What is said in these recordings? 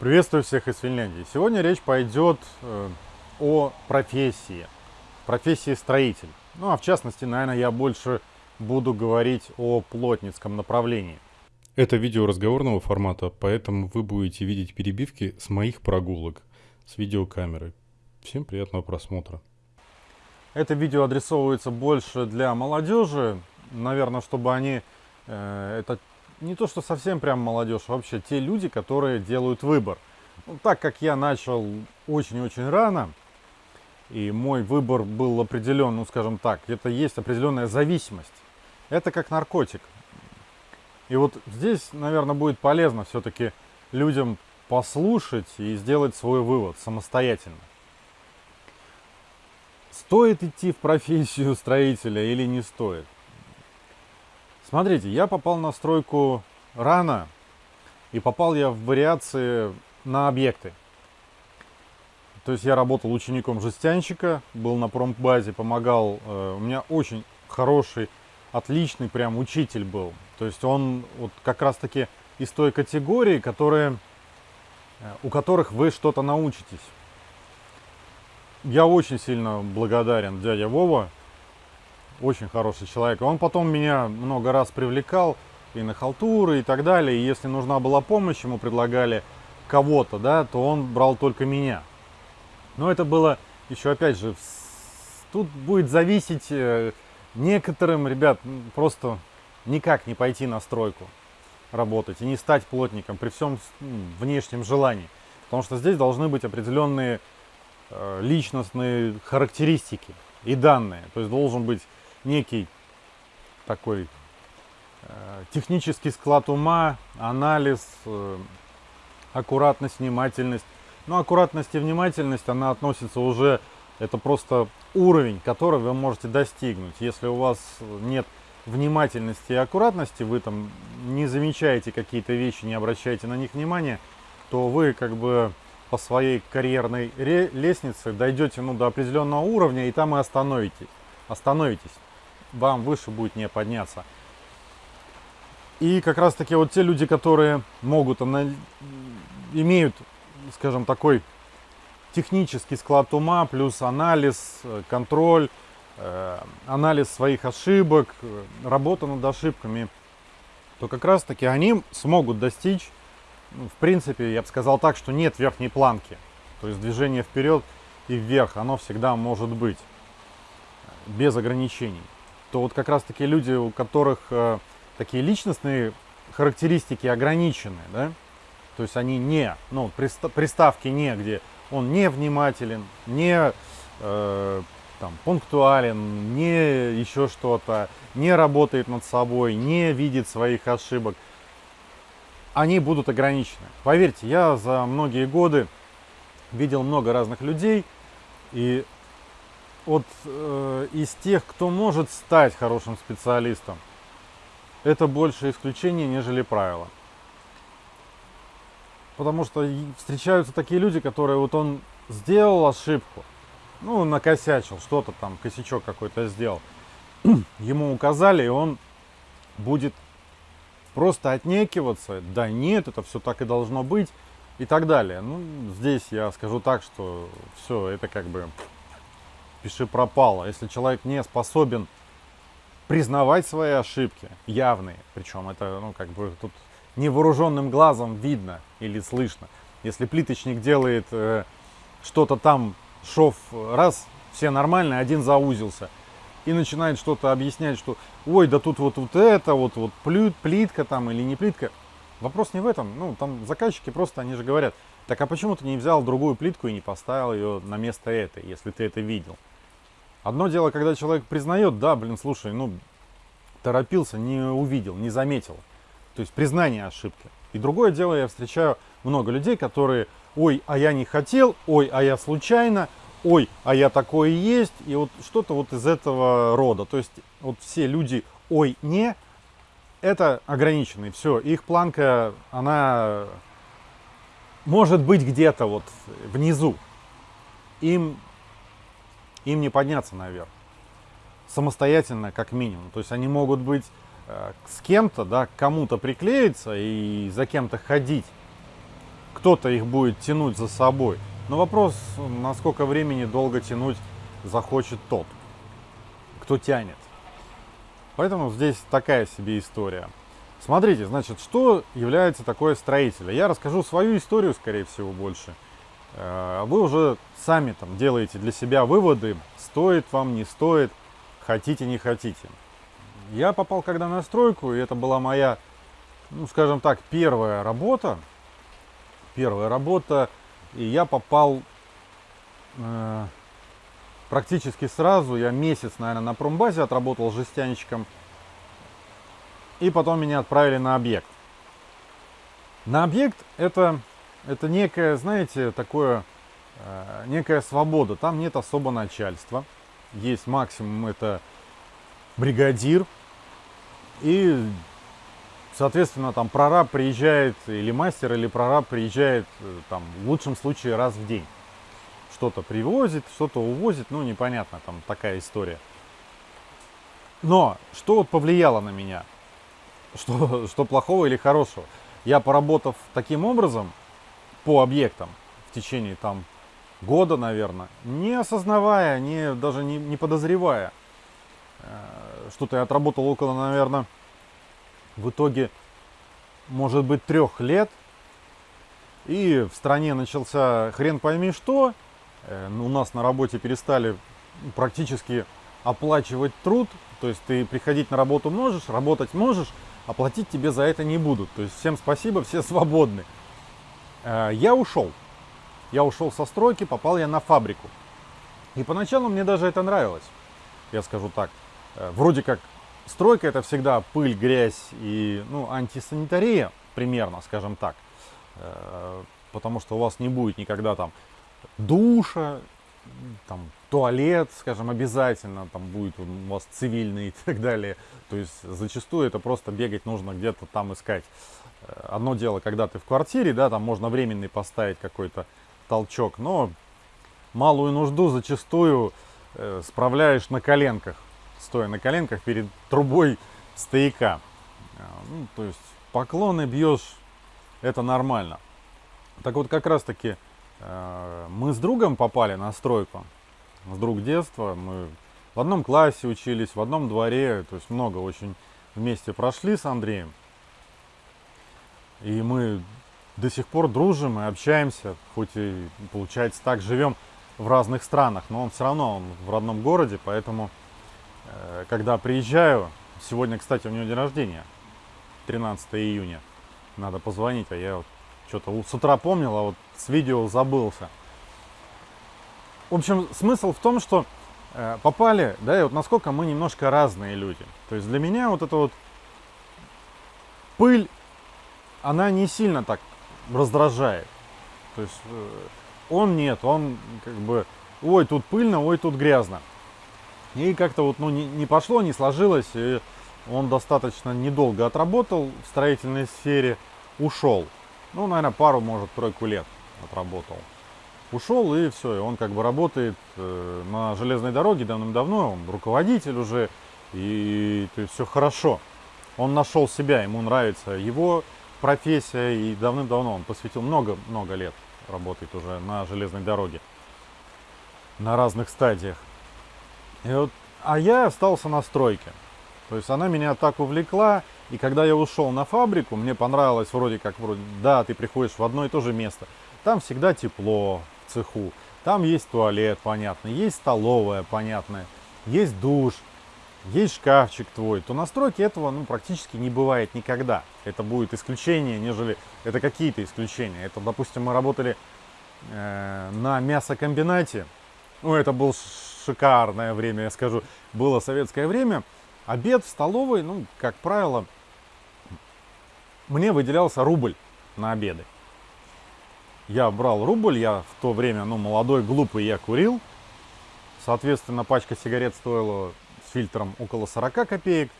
Приветствую всех из Финляндии. Сегодня речь пойдет э, о профессии, профессии строитель. Ну а в частности, наверное, я больше буду говорить о плотницком направлении. Это видео разговорного формата, поэтому вы будете видеть перебивки с моих прогулок с видеокамеры. Всем приятного просмотра. Это видео адресовывается больше для молодежи, наверное, чтобы они, э, это не то, что совсем прям молодежь, а вообще те люди, которые делают выбор. Ну, так как я начал очень-очень рано, и мой выбор был определен, ну скажем так, это есть определенная зависимость. Это как наркотик. И вот здесь, наверное, будет полезно все-таки людям послушать и сделать свой вывод самостоятельно. Стоит идти в профессию строителя или не стоит? Смотрите, я попал на стройку рано, и попал я в вариации на объекты. То есть я работал учеником жестянщика, был на промбазе, помогал. Э, у меня очень хороший, отличный прям учитель был. То есть он вот как раз таки из той категории, которые, э, у которых вы что-то научитесь. Я очень сильно благодарен дядя Вова, очень хороший человек. Он потом меня много раз привлекал и на халтуры и так далее. И если нужна была помощь, ему предлагали кого-то, да, то он брал только меня. Но это было еще, опять же, тут будет зависеть э, некоторым, ребят, просто никак не пойти на стройку работать и не стать плотником при всем внешнем желании. Потому что здесь должны быть определенные э, личностные характеристики и данные. То есть должен быть некий такой э, технический склад ума, анализ, э, аккуратность, внимательность. Но аккуратность и внимательность, она относится уже, это просто уровень, который вы можете достигнуть. Если у вас нет внимательности и аккуратности, вы там не замечаете какие-то вещи, не обращаете на них внимания, то вы как бы по своей карьерной лестнице дойдете ну, до определенного уровня и там и остановитесь. остановитесь вам выше будет не подняться. И как раз таки вот те люди, которые могут, имеют, скажем, такой технический склад ума, плюс анализ, контроль, э, анализ своих ошибок, работа над ошибками, то как раз таки они смогут достичь, ну, в принципе, я бы сказал так, что нет верхней планки. То есть движение вперед и вверх, оно всегда может быть без ограничений то вот как раз таки люди, у которых э, такие личностные характеристики ограничены, да, то есть они не, ну, приставки не, где он не внимателен, не э, там, пунктуален, не еще что-то, не работает над собой, не видит своих ошибок, они будут ограничены. Поверьте, я за многие годы видел много разных людей, и вот э, из тех, кто может стать хорошим специалистом, это больше исключение, нежели правило. Потому что встречаются такие люди, которые вот он сделал ошибку, ну, накосячил, что-то там, косячок какой-то сделал. Ему указали, и он будет просто отнекиваться. Да нет, это все так и должно быть и так далее. Ну, здесь я скажу так, что все, это как бы пиши пропало. Если человек не способен признавать свои ошибки, явные, причем это, ну, как бы тут невооруженным глазом видно или слышно. Если плиточник делает э, что-то там, шов раз, все нормально, один заузился, и начинает что-то объяснять, что ой, да тут вот, вот это, вот, вот плит, плитка там или не плитка. Вопрос не в этом. Ну, там заказчики просто, они же говорят, так а почему ты не взял другую плитку и не поставил ее на место этой, если ты это видел? Одно дело, когда человек признает, да, блин, слушай, ну, торопился, не увидел, не заметил. То есть признание ошибки. И другое дело, я встречаю много людей, которые, ой, а я не хотел, ой, а я случайно, ой, а я такое есть, и вот что-то вот из этого рода. То есть вот все люди, ой, не, это ограниченные, все, их планка, она может быть где-то вот внизу. Им им не подняться наверх. Самостоятельно, как минимум. То есть они могут быть э, с кем-то, да, к кому-то приклеиться и за кем-то ходить. кто-то их будет тянуть за собой. Но вопрос, насколько времени долго тянуть захочет тот, кто тянет. Поэтому здесь такая себе история. Смотрите, значит, что является такое строителем? Я расскажу свою историю, скорее всего, больше. Э, вы уже сами там делаете для себя выводы, стоит вам, не стоит, хотите, не хотите. Я попал когда на стройку, и это была моя, ну, скажем так, первая работа. Первая работа, и я попал э, практически сразу. Я месяц, наверное, на промбазе отработал жестянщиком – и потом меня отправили на объект. На объект это, это некая, знаете, такое, э, некая свобода. Там нет особо начальства. Есть максимум это бригадир. И, соответственно, там прораб приезжает, или мастер, или прораб приезжает, э, там, в лучшем случае раз в день. Что-то привозит, что-то увозит, ну, непонятно, там такая история. Но что вот повлияло на меня? что, что плохого или хорошего. Я поработав таким образом по объектам в течение там года, наверное, не осознавая, не, даже не, не подозревая, э, что-то я отработал около, наверное, в итоге, может быть, трех лет. И в стране начался хрен пойми что. Э, у нас на работе перестали практически оплачивать труд. То есть ты приходить на работу можешь, работать можешь, оплатить тебе за это не будут. То есть всем спасибо, все свободны. Э, я ушел. Я ушел со стройки, попал я на фабрику. И поначалу мне даже это нравилось. Я скажу так. Э, вроде как стройка это всегда пыль, грязь и ну, антисанитария, примерно, скажем так. Э, потому что у вас не будет никогда там душа, там туалет, скажем, обязательно, там будет у вас цивильный и так далее. То есть зачастую это просто бегать нужно где-то там искать. Э, одно дело, когда ты в квартире, да, там можно временный поставить какой-то толчок, но малую нужду зачастую э, справляешь на коленках, стоя на коленках перед трубой стояка. Э, ну, то есть поклоны бьешь, это нормально. Так вот, как раз таки э, мы с другом попали на стройку с друг детства. Мы в одном классе учились, в одном дворе, то есть много очень вместе прошли с Андреем. И мы до сих пор дружим и общаемся, хоть и получается так, живем в разных странах, но он все равно он в родном городе, поэтому э, когда приезжаю, сегодня, кстати, у него день рождения, 13 июня, надо позвонить, а я вот что-то с утра помнил, а вот с видео забылся. В общем, смысл в том, что э, попали, да, и вот насколько мы немножко разные люди. То есть для меня вот эта вот пыль, она не сильно так раздражает. То есть э, он нет, он как бы, ой, тут пыльно, ой, тут грязно. И как-то вот, ну, не, не пошло, не сложилось, и он достаточно недолго отработал в строительной сфере, ушел. Ну, наверное, пару, может, тройку лет отработал ушел и все, и он как бы работает э, на железной дороге давным-давно, он руководитель уже, и то есть все хорошо. Он нашел себя, ему нравится его профессия, и давным-давно он посвятил много-много лет работает уже на железной дороге, на разных стадиях. И вот, а я остался на стройке. То есть она меня так увлекла, и когда я ушел на фабрику, мне понравилось вроде как, вроде, да, ты приходишь в одно и то же место. Там всегда тепло, цеху. Там есть туалет, понятно, есть столовая, понятная, есть душ, есть шкафчик твой, то на стройке этого ну, практически не бывает никогда. Это будет исключение, нежели это какие-то исключения. Это, допустим, мы работали э, на мясокомбинате. Ну, это было шикарное время, я скажу. Было советское время. Обед в столовой, ну, как правило, мне выделялся рубль на обеды я брал рубль, я в то время, ну, молодой, глупый, я курил. Соответственно, пачка сигарет стоила фильтром около 40 копеек,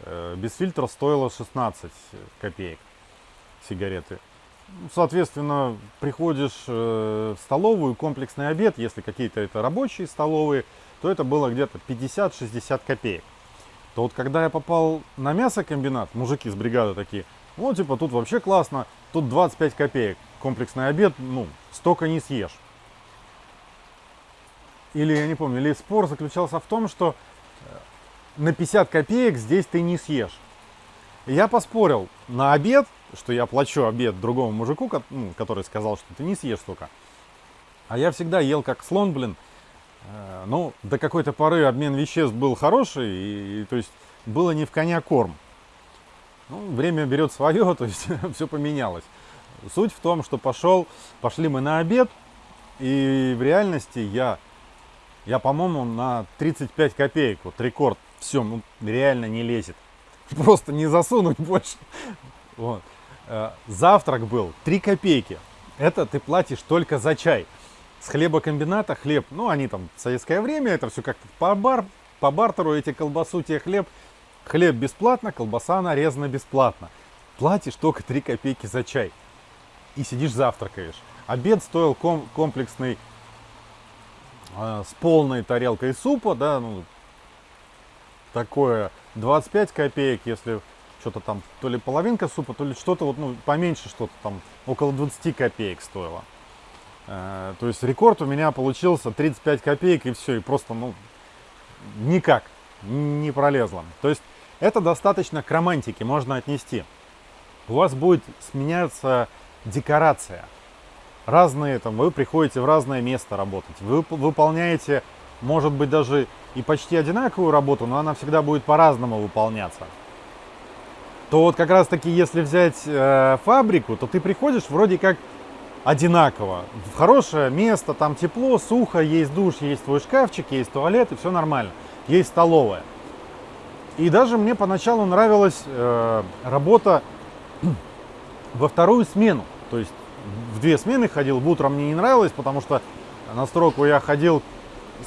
э, без фильтра стоила 16 копеек сигареты. Соответственно, приходишь э, в столовую, комплексный обед, если какие-то это рабочие столовые, то это было где-то 50-60 копеек. То вот когда я попал на мясокомбинат, мужики с бригады такие, ну, типа, тут вообще классно, тут 25 копеек комплексный обед, ну, столько не съешь. Или, я не помню, или спор заключался в том, что на 50 копеек здесь ты не съешь. Я поспорил на обед, что я плачу обед другому мужику, ну, который сказал, что ты не съешь столько. А я всегда ел как слон, блин. Э, ну, до какой-то поры обмен веществ был хороший, и то есть было не в коня корм. Ну, время берет свое, то есть все поменялось. Суть в том, что пошел, пошли мы на обед, и в реальности я, я по-моему, на 35 копеек, вот рекорд, все, ну, реально не лезет. Просто не засунуть больше. Вот. Э, завтрак был 3 копейки. Это ты платишь только за чай. С хлебокомбината хлеб, ну они там в советское время, это все как-то по, бар, по бартеру, эти колбасу, те хлеб. Хлеб бесплатно, колбаса нарезана бесплатно. Платишь только 3 копейки за чай. И сидишь завтракаешь. Обед стоил ком комплексный э, с полной тарелкой супа, да, ну, такое 25 копеек, если что-то там, то ли половинка супа, то ли что-то вот, ну, поменьше что-то там, около 20 копеек стоило. Э, то есть рекорд у меня получился 35 копеек и все, и просто, ну, никак не пролезло. То есть это достаточно к романтике можно отнести. У вас будет сменяться декорация. Разные, там, вы приходите в разное место работать, вы выполняете, может быть, даже и почти одинаковую работу, но она всегда будет по-разному выполняться то вот как раз таки, если взять э, фабрику, то ты приходишь вроде как одинаково. В хорошее место, там тепло, сухо, есть душ, есть твой шкафчик, есть туалет, и все нормально. Есть столовая. И даже мне поначалу нравилась э, работа во вторую смену. То есть в две смены ходил, в утро мне не нравилось, потому что на стройку я ходил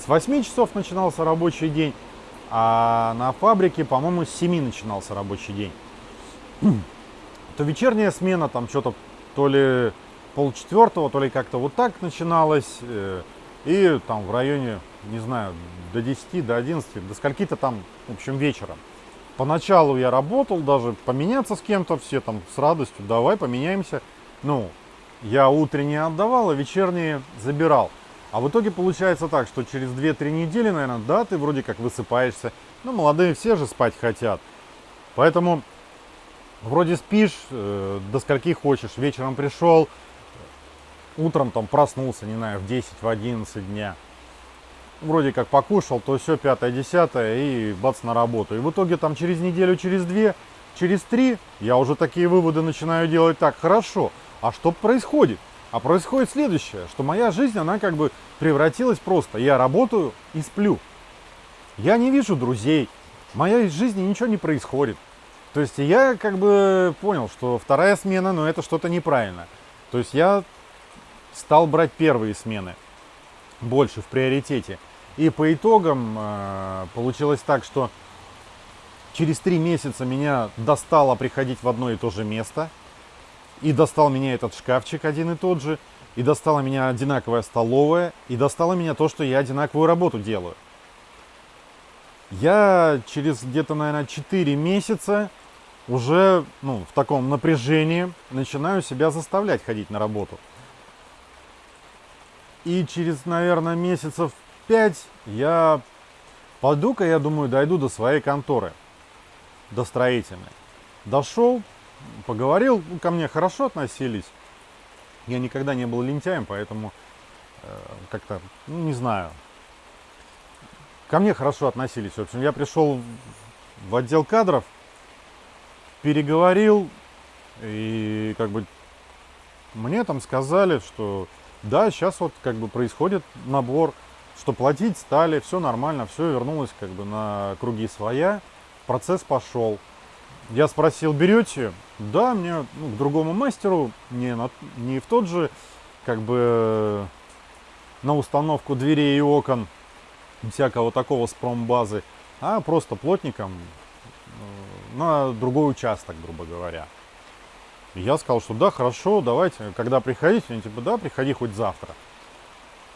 с 8 часов начинался рабочий день, а на фабрике, по-моему, с 7 начинался рабочий день то вечерняя смена там что-то то ли полчетвертого, то ли как-то вот так начиналась. Э, и там в районе, не знаю, до 10, до 11, до скольки-то там, в общем, вечером. Поначалу я работал, даже поменяться с кем-то, все там с радостью, давай поменяемся. Ну, я утренние отдавал, а вечерние забирал. А в итоге получается так, что через 2-3 недели, наверное, да, ты вроде как высыпаешься. Ну, молодые все же спать хотят. Поэтому вроде спишь, э, до скольки хочешь, вечером пришел, утром там проснулся, не знаю, в 10, в 11 дня. Вроде как покушал, то все, пятое, десятое, и бац на работу. И в итоге там через неделю, через две, через три, я уже такие выводы начинаю делать так, хорошо, а что происходит? А происходит следующее, что моя жизнь, она как бы превратилась просто, я работаю и сплю. Я не вижу друзей, в моей жизни ничего не происходит. То есть я как бы понял, что вторая смена, но ну, это что-то неправильно. То есть я стал брать первые смены больше в приоритете. И по итогам э, получилось так, что через три месяца меня достало приходить в одно и то же место. И достал меня этот шкафчик один и тот же. И достала меня одинаковая столовая. И достало меня то, что я одинаковую работу делаю. Я через где-то, наверное, 4 месяца уже ну, в таком напряжении начинаю себя заставлять ходить на работу. И через, наверное, месяцев 5 я пойду-ка, я думаю, дойду до своей конторы, до строительной. Дошел, поговорил, ну, ко мне хорошо относились. Я никогда не был лентяем, поэтому э, как-то, ну, не знаю, ко мне хорошо относились. В общем, я пришел в отдел кадров, переговорил, и как бы мне там сказали, что да, сейчас вот как бы происходит набор, что платить стали, все нормально, все вернулось как бы на круги своя, процесс пошел. Я спросил, берете? Да, мне ну, к другому мастеру, не, на, не в тот же, как бы на установку дверей и окон, всякого такого с промбазы, а просто плотником на другой участок, грубо говоря. Я сказал, что да, хорошо, давайте, когда приходить, они типа, да, приходи хоть завтра.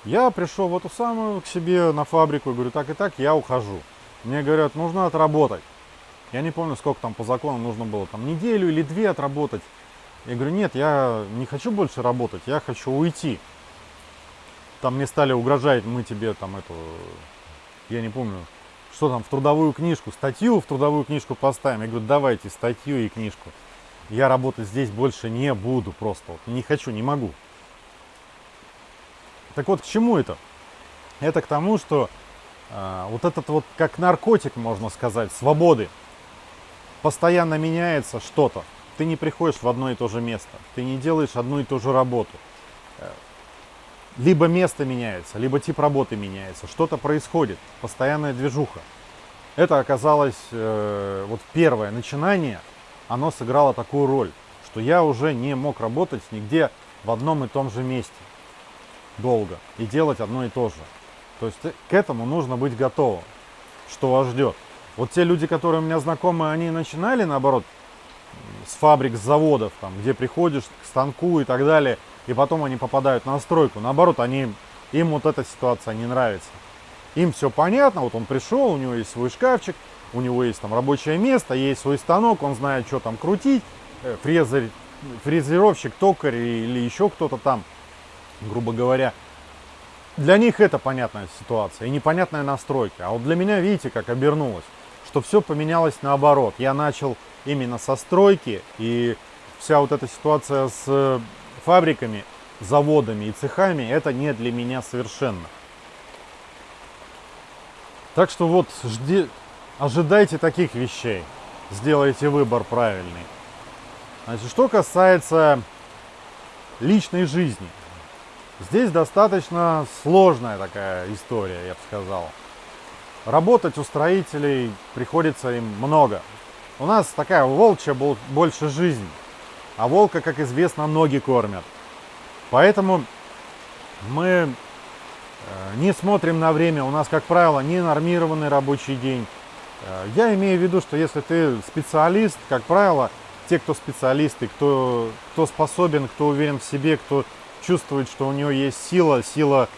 Я пришел в эту самую к себе на фабрику и говорю, так и так, я ухожу. Мне говорят, нужно отработать. Я не помню, сколько там по закону нужно было, там неделю или две отработать. Я говорю, нет, я не хочу больше работать, я хочу уйти. Там мне стали угрожать, мы тебе там эту, я не помню, что там, в трудовую книжку, статью в трудовую книжку поставим. Я говорю, давайте статью и книжку. Я работать здесь больше не буду просто. Вот, не хочу, не могу. Так вот, к чему это? Это к тому, что э, вот этот вот как наркотик, можно сказать, свободы. Постоянно меняется что-то. Ты не приходишь в одно и то же место. Ты не делаешь одну и ту же работу. Э, либо место меняется, либо тип работы меняется. Что-то происходит. Постоянная движуха. Это оказалось э, вот первое начинание. Оно сыграло такую роль, что я уже не мог работать нигде в одном и том же месте долго и делать одно и то же. То есть э, к этому нужно быть готовым, что вас ждет. Вот те люди, которые у меня знакомы, они начинали, наоборот, с фабрик, с заводов, там, где приходишь к станку и так далее, и потом они попадают на стройку. Наоборот, они, им вот эта ситуация не нравится. Им все понятно, вот он пришел, у него есть свой шкафчик, у него есть там рабочее место, есть свой станок, он знает, что там крутить, э, фрезер, фрезеровщик, токарь или еще кто-то там грубо говоря. Для них это понятная ситуация и непонятная настройка. А вот для меня, видите, как обернулось, что все поменялось наоборот. Я начал именно со стройки, и вся вот эта ситуация с фабриками, заводами и цехами, это не для меня совершенно. Так что вот, жди, ожидайте таких вещей, сделайте выбор правильный. Значит, что касается личной жизни – Здесь достаточно сложная такая история, я бы сказал. Работать у строителей приходится им много. У нас такая волчья больше жизнь, а волка, как известно, ноги кормят. Поэтому мы э, не смотрим на время, у нас, как правило, не нормированный рабочий день. Э, я имею в виду, что если ты специалист, как правило, те, кто специалисты, кто, кто способен, кто уверен в себе, кто чувствует, что у него есть сила, сила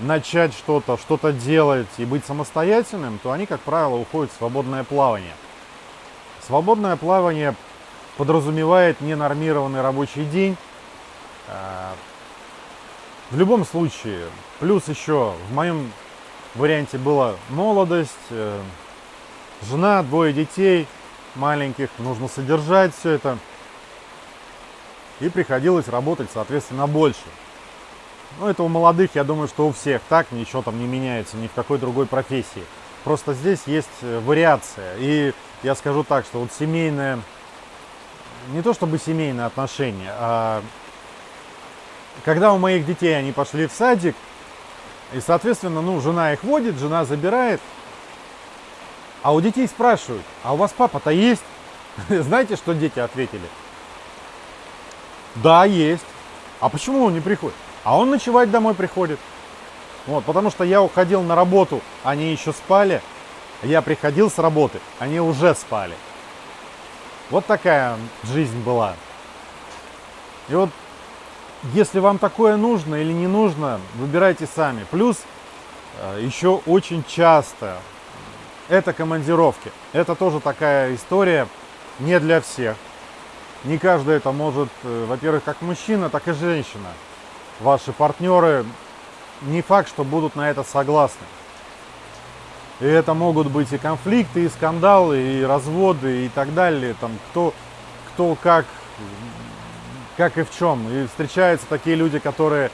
начать что-то, что-то делать и быть самостоятельным, то они, как правило, уходят в свободное плавание. Свободное плавание подразумевает ненормированный рабочий день. А, в любом случае, плюс еще в моем варианте была молодость, э, жена, двое детей маленьких, нужно содержать все это – и приходилось работать, соответственно, больше. Ну, это у молодых, я думаю, что у всех так, ничего там не меняется ни в какой другой профессии. Просто здесь есть э, вариация. И я скажу так, что вот семейное, не то чтобы семейные отношения, а когда у моих детей они пошли в садик, и, соответственно, ну, жена их водит, жена забирает, а у детей спрашивают, а у вас папа-то есть? Знаете, что дети ответили? Да, есть. А почему он не приходит? А он ночевать домой приходит. Вот, потому что я уходил на работу, они еще спали. Я приходил с работы, они уже спали. Вот такая жизнь была. И вот, если вам такое нужно или не нужно, выбирайте сами. Плюс э, еще очень часто это командировки. Это тоже такая история не для всех. Не каждый это может, э, во-первых, как мужчина, так и женщина. Ваши партнеры не факт, что будут на это согласны. И это могут быть и конфликты, и скандалы, и разводы, и так далее. Там кто, кто как, как и в чем. И встречаются такие люди, которые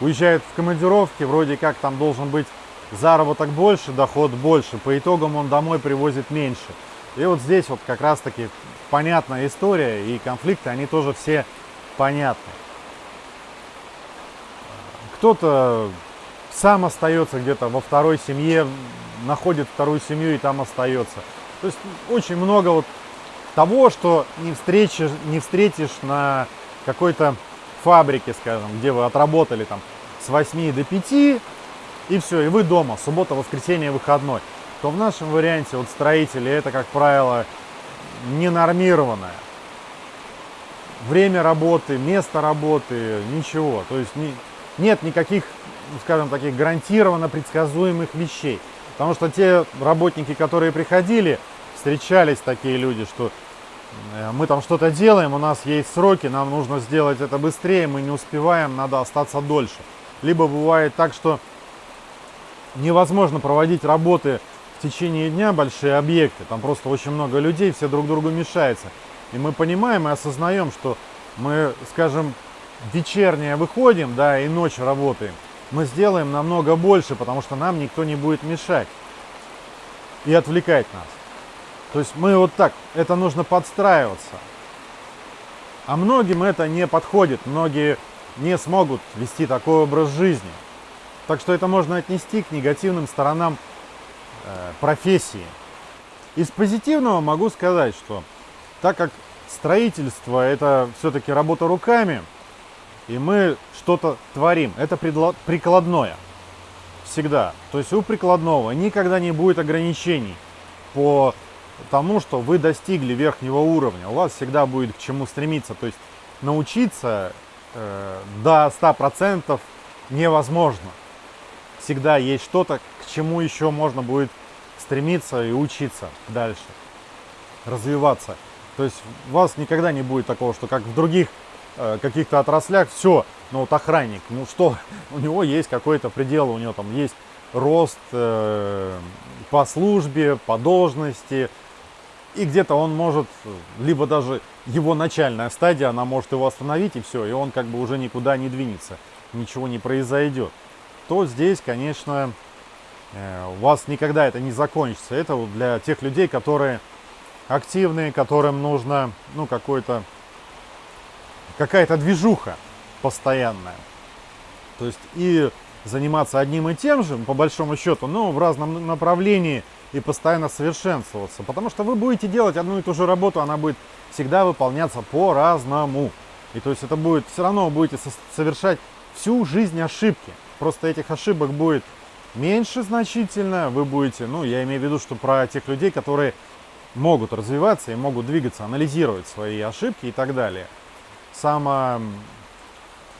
уезжают в командировки, вроде как там должен быть заработок больше, доход больше. По итогам он домой привозит меньше. И вот здесь вот как раз таки понятная история, и конфликты, они тоже все понятны. Кто-то сам остается где-то во второй семье, находит вторую семью и там остается. То есть очень много вот того, что не встретишь, не встретишь на какой-то фабрике, скажем, где вы отработали там с 8 до 5, и все, и вы дома, суббота, воскресенье, выходной. То в нашем варианте вот строители это, как правило, ненормированная. Время работы, место работы, ничего. То есть не, нет никаких, скажем, таких гарантированно предсказуемых вещей. Потому что те работники, которые приходили, встречались такие люди, что э, мы там что-то делаем, у нас есть сроки, нам нужно сделать это быстрее, мы не успеваем, надо остаться дольше. Либо бывает так, что невозможно проводить работы в течение дня, большие объекты, там просто очень много людей, все друг другу мешаются. И мы понимаем и осознаем, что мы, скажем, вечернее выходим, да, и ночь работаем, мы сделаем намного больше, потому что нам никто не будет мешать и отвлекать нас. То есть мы вот так, это нужно подстраиваться. А многим это не подходит, многие не смогут вести такой образ жизни. Так что это можно отнести к негативным сторонам э, профессии. Из позитивного могу сказать, что так как строительство это все-таки работа руками, и мы что-то творим, это прикладное всегда. То есть у прикладного никогда не будет ограничений по тому, что вы достигли верхнего уровня. У вас всегда будет к чему стремиться. То есть научиться э, до 100% невозможно. Всегда есть что-то, к чему еще можно будет стремиться и учиться дальше, развиваться. То есть у вас никогда не будет такого, что как в других каких-то отраслях все, ну вот охранник, ну что, у него есть какой-то предел, у него там есть рост э, по службе, по должности, и где-то он может, либо даже его начальная стадия, она может его остановить и все, и он как бы уже никуда не двинется, ничего не произойдет. То здесь, конечно, э, у вас никогда это не закончится. Это для тех людей, которые активные, которым нужно, ну, какой-то, какая-то движуха постоянная. То есть и заниматься одним и тем же, по большому счету, но в разном направлении – и постоянно совершенствоваться. Потому что вы будете делать одну и ту же работу, она будет всегда выполняться по-разному. И то есть это будет, все равно будете совершать всю жизнь ошибки. Просто этих ошибок будет меньше значительно. Вы будете, ну я имею в виду, что про тех людей, которые могут развиваться и могут двигаться, анализировать свои ошибки и так далее. Само,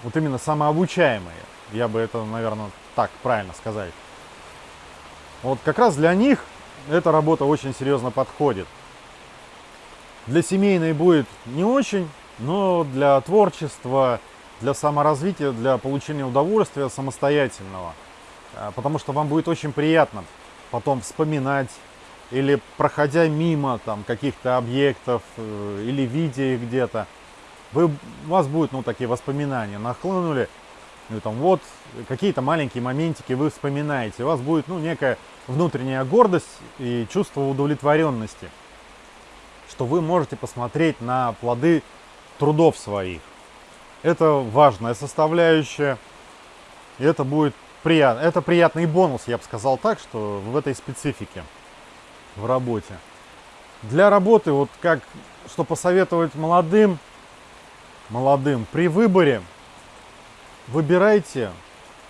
вот именно самообучаемые, я бы это, наверное, так правильно сказать. Вот как раз для них эта работа очень серьезно подходит. Для семейной будет не очень, но для творчества, для саморазвития, для получения удовольствия самостоятельного. А, потому что вам будет очень приятно потом вспоминать или проходя мимо там каких-то объектов э, или видя их где-то, вы, у вас будут ну, такие воспоминания, нахлынули, ну, там, вот какие-то маленькие моментики вы вспоминаете, у вас будет ну, некая внутренняя гордость и чувство удовлетворенности, что вы можете посмотреть на плоды трудов своих. Это важная составляющая, и это будет приятно. Это приятный бонус, я бы сказал так, что в этой специфике в работе. Для работы, вот как, что посоветовать молодым, молодым при выборе, выбирайте,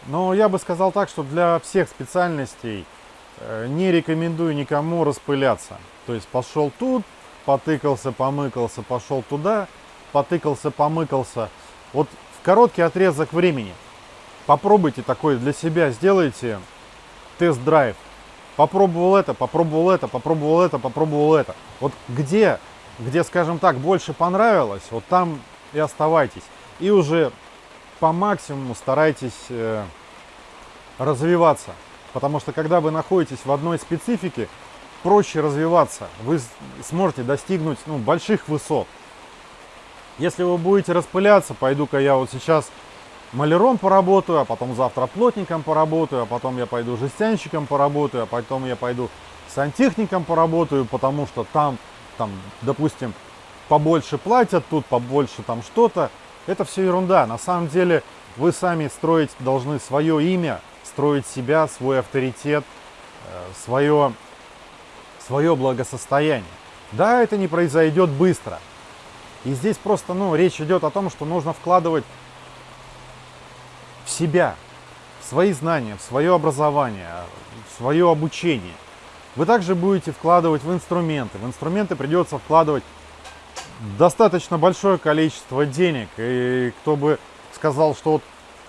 но я бы сказал так, что для всех специальностей – Э, не рекомендую никому распыляться. То есть пошел тут, потыкался, помыкался, пошел туда, потыкался, помыкался. Вот в короткий отрезок времени попробуйте такой для себя, сделайте тест-драйв. Попробовал это, попробовал это, попробовал это, попробовал это. Вот где, где, скажем так, больше понравилось, вот там и оставайтесь. И уже по максимуму старайтесь э, развиваться. Потому что когда вы находитесь в одной специфике, проще развиваться. Вы сможете достигнуть ну, больших высот. Если вы будете распыляться, пойду-ка я вот сейчас маляром поработаю, а потом завтра плотником поработаю, а потом я пойду жестянщиком поработаю, а потом я пойду сантехником поработаю, потому что там, там, допустим, побольше платят, тут побольше там что-то. Это все ерунда. На самом деле вы сами строить должны свое имя, строить себя, свой авторитет, э, свое, свое благосостояние. Да, это не произойдет быстро. И здесь просто ну, речь идет о том, что нужно вкладывать в себя, в свои знания, в свое образование, в свое обучение. Вы также будете вкладывать в инструменты. В инструменты придется вкладывать достаточно большое количество денег. И кто бы сказал, что вот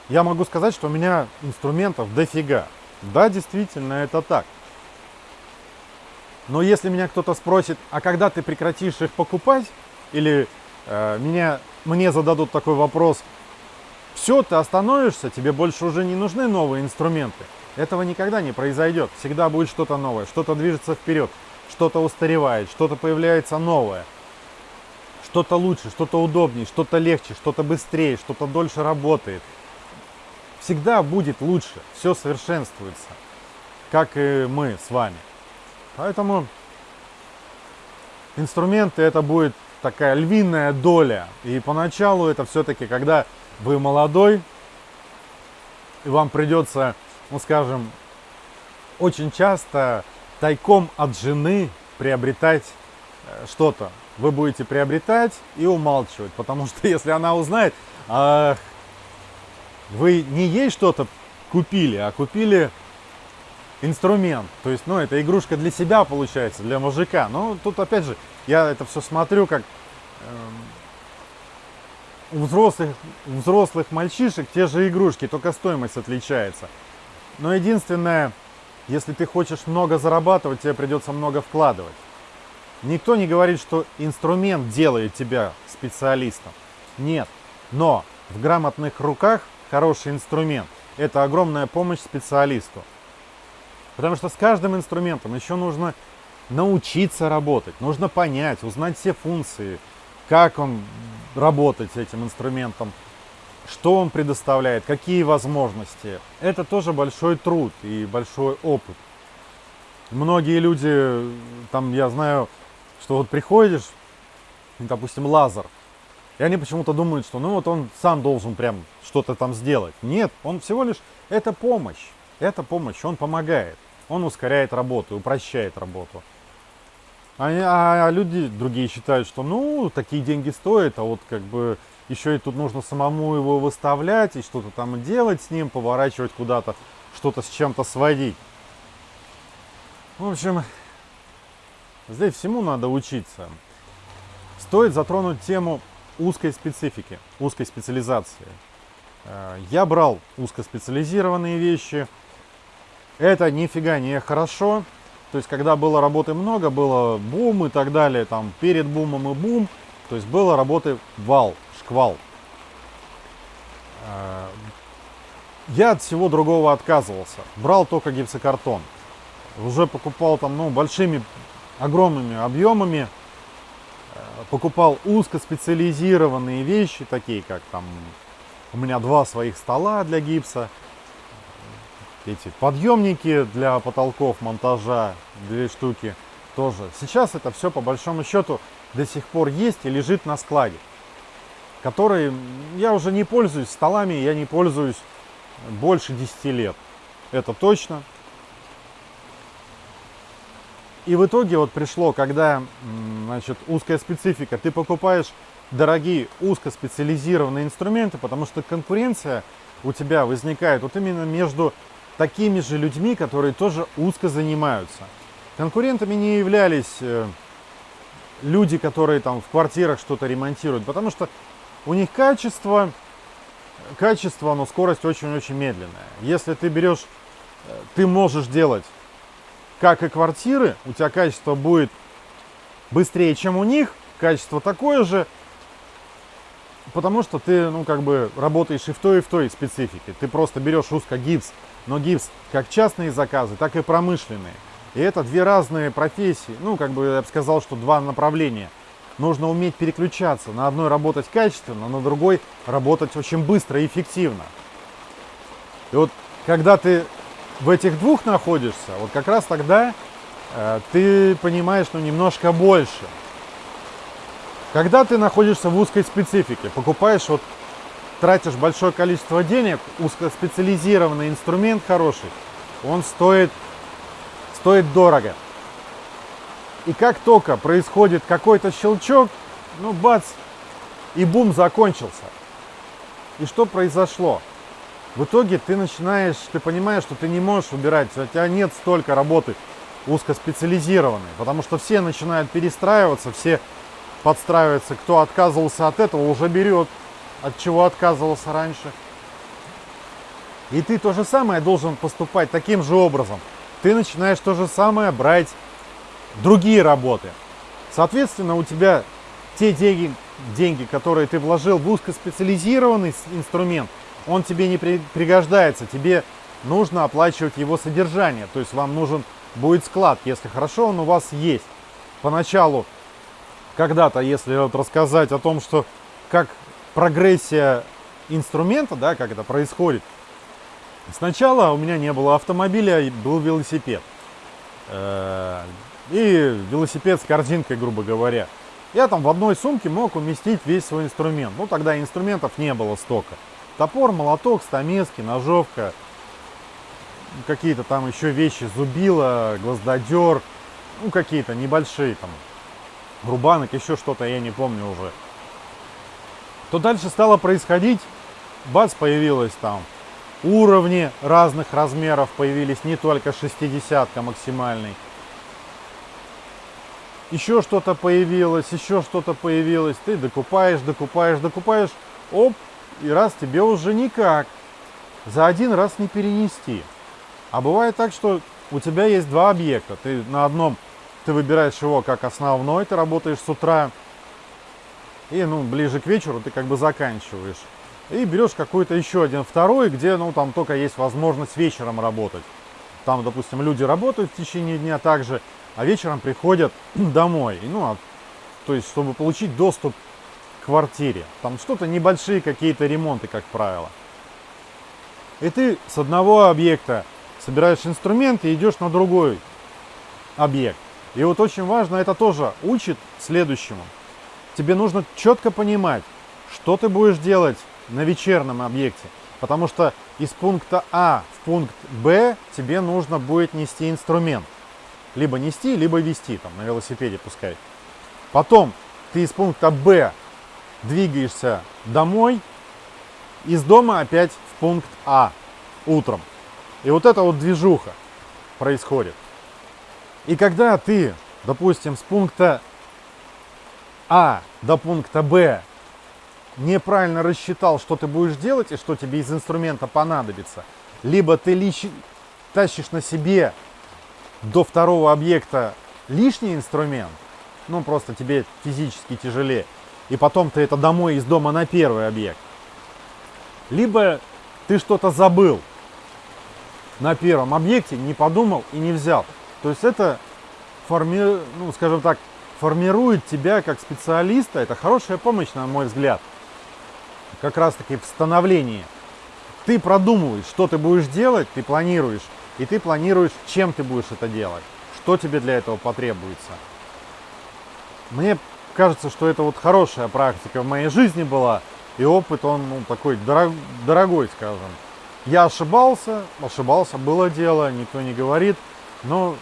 я могу сказать, что у меня инструментов дофига. Да, действительно, это так. Но если меня кто-то спросит, а когда ты прекратишь их покупать, или э, меня, мне зададут такой вопрос, все, ты остановишься, тебе больше уже не нужны новые инструменты. Этого никогда не произойдет. Всегда будет что-то новое, что-то движется вперед, что-то устаревает, что-то появляется новое. Что-то лучше, что-то удобнее, что-то легче, что-то быстрее, что-то дольше работает. Всегда будет лучше, все совершенствуется, как и мы с вами. Поэтому инструменты это будет такая львиная доля. И поначалу это все-таки, когда вы молодой, и вам придется, ну скажем, очень часто тайком от жены приобретать э, что-то. Вы будете приобретать и умалчивать, потому что если она узнает, ах, вы не ей что-то купили, а купили инструмент. То есть, ну, это игрушка для себя получается, для мужика. Но тут, опять же, я это все смотрю, как э, у взрослых, у взрослых мальчишек те же игрушки, только стоимость отличается. Но единственное, если ты хочешь много зарабатывать, тебе придется много вкладывать. Никто не говорит, что инструмент делает тебя специалистом. Нет. Но в грамотных руках хороший инструмент – это огромная помощь специалисту. Потому что с каждым инструментом еще нужно научиться работать, нужно понять, узнать все функции, как он работать с этим инструментом, что он предоставляет, какие возможности. Это тоже большой труд и большой опыт. Многие люди, там я знаю, что вот приходишь, допустим, лазер, и они почему-то думают, что ну вот он сам должен прям что-то там сделать. Нет, он всего лишь, это помощь, это помощь, он помогает. Он ускоряет работу, упрощает работу. А, а, а люди другие считают, что ну, такие деньги стоят, а вот как бы еще и тут нужно самому его выставлять и что-то там делать с ним, поворачивать куда-то, что-то с чем-то сводить. В общем, здесь всему надо учиться. Стоит затронуть тему узкой специфики, узкой специализации. Э, я брал узкоспециализированные вещи, это нифига не хорошо. То есть, когда было работы много, было бум и так далее, там перед бумом и бум, то есть было работы вал, шквал. Э, я от всего другого отказывался. Брал только гипсокартон. Уже покупал там, ну, большими, огромными объемами. Э, покупал узкоспециализированные вещи, такие как там у меня два своих стола для гипса эти подъемники для потолков монтажа, две штуки тоже. Сейчас это все по большому счету до сих пор есть и лежит на складе, который я уже не пользуюсь столами, я не пользуюсь больше 10 лет. Это точно. И в итоге вот пришло, когда значит, узкая специфика, ты покупаешь дорогие узкоспециализированные инструменты, потому что конкуренция у тебя возникает вот именно между такими же людьми, которые тоже узко занимаются. Конкурентами не являлись э, люди, которые там в квартирах что-то ремонтируют, потому что у них качество, качество, но скорость очень-очень медленная. Если ты берешь, э, ты можешь делать как и квартиры, у тебя качество будет быстрее, чем у них, качество такое же, потому что ты, ну, как бы работаешь и в той, и в той специфике. Ты просто берешь узко гипс, но гипс как частные заказы, так и промышленные. И это две разные профессии, ну, как бы я бы сказал, что два направления. Нужно уметь переключаться, на одной работать качественно, на другой работать очень быстро и эффективно. И вот когда ты в этих двух находишься, вот как раз тогда э, ты понимаешь, ну, немножко больше. Когда ты находишься в узкой специфике, покупаешь вот тратишь большое количество денег, узкоспециализированный инструмент хороший, он стоит, стоит дорого. И как только происходит какой-то щелчок, ну бац, и бум закончился. И что произошло? В итоге ты начинаешь, ты понимаешь, что ты не можешь убирать, у тебя нет столько работы узкоспециализированной, потому что все начинают перестраиваться, все подстраиваются, кто отказывался от этого, уже берет от чего отказывался раньше. И ты то же самое должен поступать таким же образом. Ты начинаешь то же самое брать другие работы. Соответственно, у тебя те деньги, деньги, которые ты вложил в узкоспециализированный инструмент, он тебе не при, пригождается, тебе нужно оплачивать его содержание, то есть вам нужен будет склад, если хорошо он у вас есть. Поначалу, когда-то, если вот рассказать о том, что как прогрессия инструмента, да, как это происходит, сначала у меня не было автомобиля, был велосипед. Э, и велосипед с корзинкой, грубо говоря. Я там в одной сумке мог уместить весь свой инструмент. Ну, тогда инструментов не было столько. Топор, молоток, стамески, ножовка, какие-то там еще вещи, зубила, гвоздодер, ну, какие-то небольшие там, рубанок, еще что-то, я не помню уже. То дальше стало происходить, бац, появилось там уровни разных размеров, появились не только 60 максимальный, еще что-то появилось, еще что-то появилось, ты докупаешь, докупаешь, докупаешь, оп, и раз тебе уже никак, за один раз не перенести. А бывает так, что у тебя есть два объекта, ты на одном, ты выбираешь его как основной, ты работаешь с утра, и ну, ближе к вечеру ты как бы заканчиваешь. И берешь какой-то еще один второй, где ну там только есть возможность вечером работать. Там, допустим, люди работают в течение дня также, а вечером приходят домой. Ну, а, то есть, чтобы получить доступ квартире. Там что-то небольшие какие-то ремонты, как правило. И ты с одного объекта собираешь инструменты и идешь на другой объект. И вот очень важно, это тоже учит следующему. Тебе нужно четко понимать, что ты будешь делать на вечернем объекте. Потому что из пункта А в пункт Б тебе нужно будет нести инструмент либо нести, либо вести, там, на велосипеде пускай. Потом ты из пункта Б двигаешься домой, из дома опять в пункт А утром. И вот эта вот движуха происходит. И когда ты, допустим, с пункта А до пункта Б неправильно рассчитал, что ты будешь делать и что тебе из инструмента понадобится, либо ты лич... тащишь на себе до второго объекта лишний инструмент, ну просто тебе физически тяжелее, и потом ты это домой из дома на первый объект. Либо ты что-то забыл на первом объекте, не подумал и не взял. То есть это, форми... ну, скажем так, формирует тебя как специалиста. Это хорошая помощь, на мой взгляд, как раз таки в становлении. Ты продумываешь, что ты будешь делать, ты планируешь, и ты планируешь, чем ты будешь это делать, что тебе для этого потребуется. Мне кажется, что это вот хорошая практика в моей жизни была, и опыт он ну, такой дорог, дорогой, скажем. Я ошибался, ошибался, было дело, никто не говорит, но,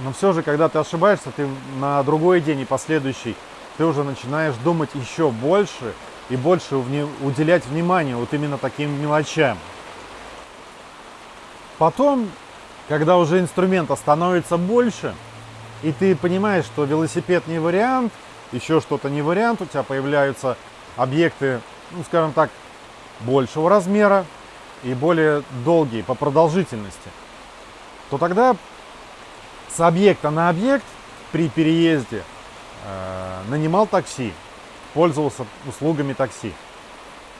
но все же, когда ты ошибаешься, ты на другой день и последующий, ты уже начинаешь думать еще больше и больше уделять внимание вот именно таким мелочам. Потом, когда уже инструмента становится больше, и ты понимаешь, что велосипед не вариант, еще что-то не вариант, у тебя появляются объекты, ну, скажем так, большего размера и более долгие по продолжительности, то тогда с объекта на объект при переезде э, нанимал такси, пользовался услугами такси,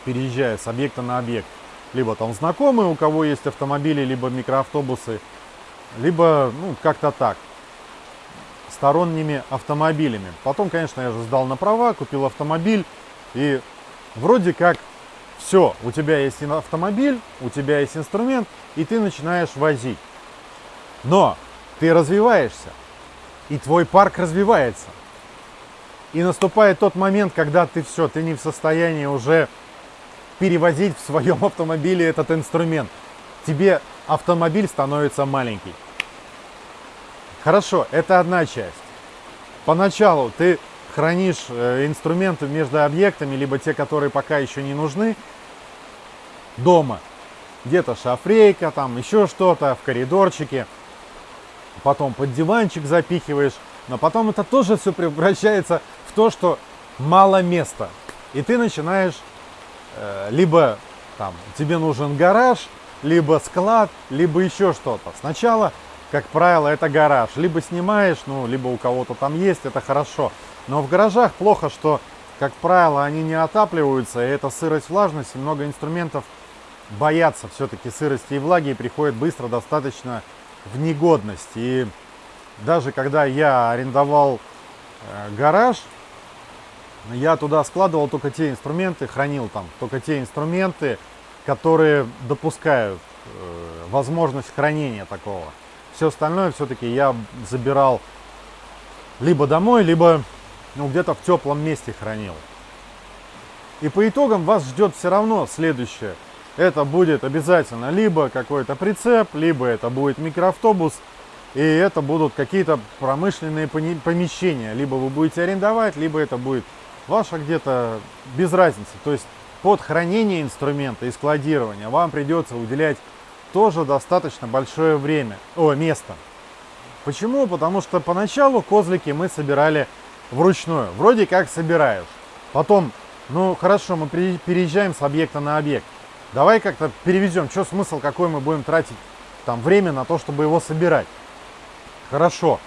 переезжая с объекта на объект. Либо там знакомые, у кого есть автомобили, либо микроавтобусы, либо ну, как-то так, сторонними автомобилями. Потом, конечно, я же сдал на права, купил автомобиль, и вроде как все, у тебя есть автомобиль, у тебя есть инструмент, и ты начинаешь возить. Но ты развиваешься, и твой парк развивается. И наступает тот момент, когда ты все, ты не в состоянии уже перевозить в своем автомобиле этот инструмент. Тебе автомобиль становится маленький. Хорошо, это одна часть. Поначалу ты хранишь э, инструменты между объектами, либо те, которые пока еще не нужны, дома. Где-то шафрейка, там еще что-то, в коридорчике. Потом под диванчик запихиваешь. Но потом это тоже все превращается в то, что мало места. И ты начинаешь Э, либо там тебе нужен гараж, либо склад, либо еще что-то. Сначала как правило, это гараж. Либо снимаешь, ну, либо у кого-то там есть, это хорошо. Но в гаражах плохо, что, как правило, они не отапливаются, и это сырость, влажность, и много инструментов боятся все-таки сырости и влаги и приходят быстро достаточно в негодность. И даже когда я арендовал э, гараж, я туда складывал только те инструменты, хранил там только те инструменты, которые допускают э, возможность хранения такого. Все остальное все-таки я забирал либо домой, либо ну, где-то в теплом месте хранил. И по итогам вас ждет все равно следующее. Это будет обязательно либо какой-то прицеп, либо это будет микроавтобус, и это будут какие-то промышленные помещения. Либо вы будете арендовать, либо это будет ваше где-то без разницы. То есть под хранение инструмента и складирование вам придется уделять тоже достаточно большое время, о, место. Почему? Потому что поначалу козлики мы собирали вручную. Вроде как собираешь. Потом, ну хорошо, мы переезжаем с объекта на объект. Давай как-то перевезем. Что смысл, какой мы будем тратить там время на то, чтобы его собирать? Хорошо.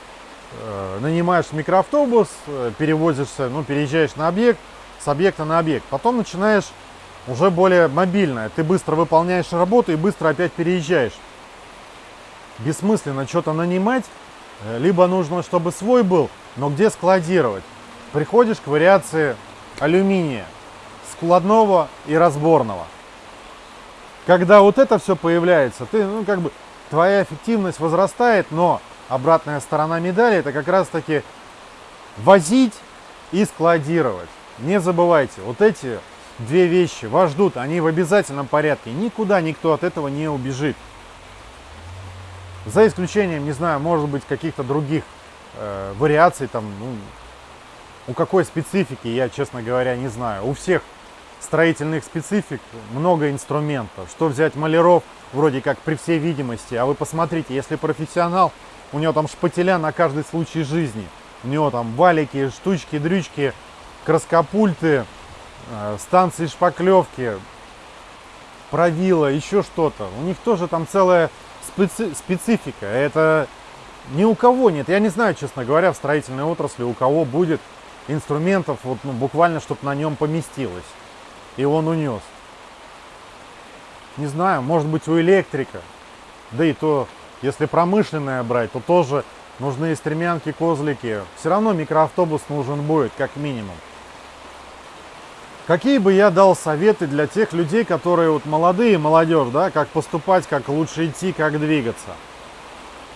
Э, нанимаешь микроавтобус, э, перевозишься, ну, переезжаешь на объект, с объекта на объект. Потом начинаешь уже более мобильное. Ты быстро выполняешь работу и быстро опять переезжаешь. Бессмысленно что-то нанимать, э, либо нужно, чтобы свой был, но где складировать. Приходишь к вариации алюминия, складного и разборного. Когда вот это все появляется, ты, ну, как бы, твоя эффективность возрастает, но обратная сторона медали это как раз таки возить и складировать. Не забывайте, вот эти две вещи вас ждут, они в обязательном порядке. Никуда никто от этого не убежит. За исключением, не знаю, может быть, каких-то других э, вариаций, там, ну, у какой специфики, я, честно говоря, не знаю. У всех строительных специфик много инструментов. Что взять маляров, вроде как при всей видимости. А вы посмотрите, если профессионал, у него там шпателя на каждый случай жизни. У него там валики, штучки, дрючки, краскопульты, станции шпаклевки, правила, еще что-то. У них тоже там целая специ специфика. Это ни у кого нет. Я не знаю, честно говоря, в строительной отрасли у кого будет инструментов, вот, ну, буквально, чтобы на нем поместилось. И он унес. Не знаю, может быть у электрика. Да и то, если промышленное брать, то тоже нужны стремянки, козлики. Все равно микроавтобус нужен будет, как минимум. Какие бы я дал советы для тех людей, которые вот молодые, молодежь, да, как поступать, как лучше идти, как двигаться?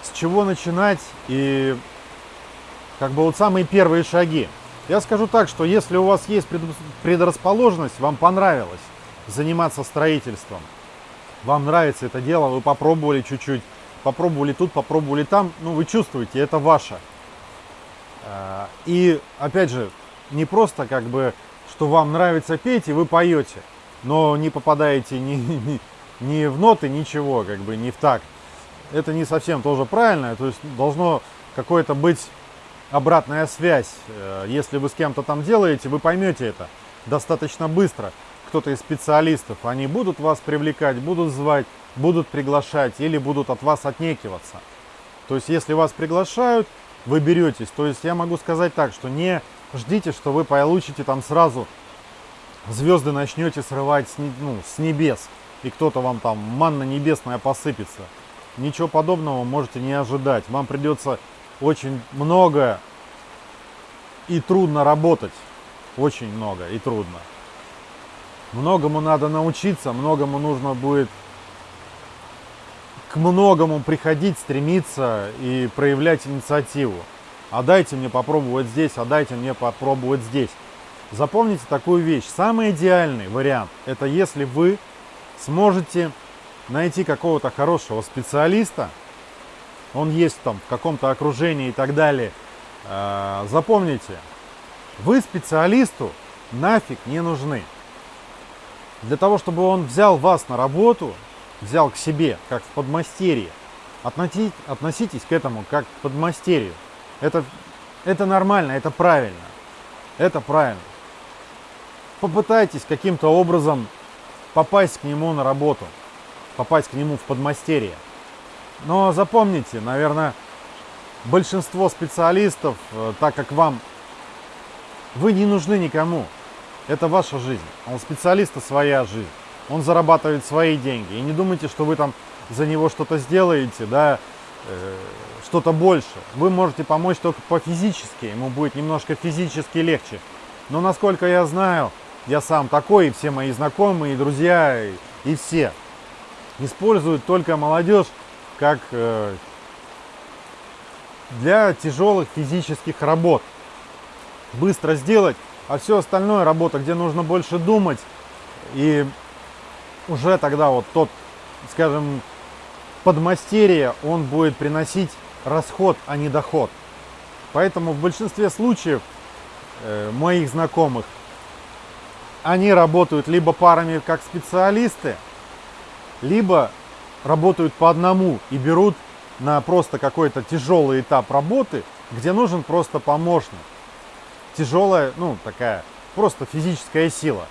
С чего начинать и как бы вот самые первые шаги? Я скажу так, что если у вас есть предрасположенность, вам понравилось заниматься строительством, вам нравится это дело, вы попробовали чуть-чуть, попробовали тут, попробовали там, ну вы чувствуете, это ваше. А, и опять же, не просто как бы что вам нравится петь, и вы поете, но не попадаете ни, ни, ни в ноты, ничего, как бы не в такт. Это не совсем тоже правильно, то есть должно какое-то быть обратная связь. Э, если вы с кем-то там делаете, вы поймете это достаточно быстро. Кто-то из специалистов, они будут вас привлекать, будут звать, будут приглашать или будут от вас отнекиваться. То есть, если вас приглашают, вы беретесь. То есть, я могу сказать так, что не ждите, что вы получите там сразу звезды начнете срывать с, ну, с небес, и кто-то вам там манна небесная посыпется. Ничего подобного можете не ожидать. Вам придется очень много и трудно работать. Очень много и трудно. Многому надо научиться, многому нужно будет к многому приходить, стремиться и проявлять инициативу а дайте мне попробовать здесь, а дайте мне попробовать здесь. Запомните такую вещь. Самый идеальный вариант – это если вы сможете найти какого-то хорошего специалиста, он есть там в каком-то окружении и так далее. А, запомните, вы специалисту нафиг не нужны. Для того, чтобы он взял вас на работу, взял к себе, как в подмастерье, относитесь к этому как к подмастерью. Это, это нормально, это правильно. Это правильно. Попытайтесь каким-то образом попасть к нему на работу, попасть к нему в подмастерье. Но запомните, наверное, большинство специалистов, э, так как вам вы не нужны никому, это ваша жизнь, а у специалиста своя жизнь, он зарабатывает свои деньги. И не думайте, что вы там за него что-то сделаете, да, э, что-то больше. Вы можете помочь только по физически, ему будет немножко физически легче. Но насколько я знаю, я сам такой, и все мои знакомые, и друзья, и, и все используют только молодежь как э, для тяжелых физических работ. Быстро сделать, а все остальное работа, где нужно больше думать, и уже тогда вот тот, скажем, подмастерье, он будет приносить расход, а не доход. Поэтому в большинстве случаев э, моих знакомых они работают либо парами как специалисты, либо работают по одному и берут на просто какой-то тяжелый этап работы, где нужен просто помощник. Тяжелая, ну такая, просто физическая сила.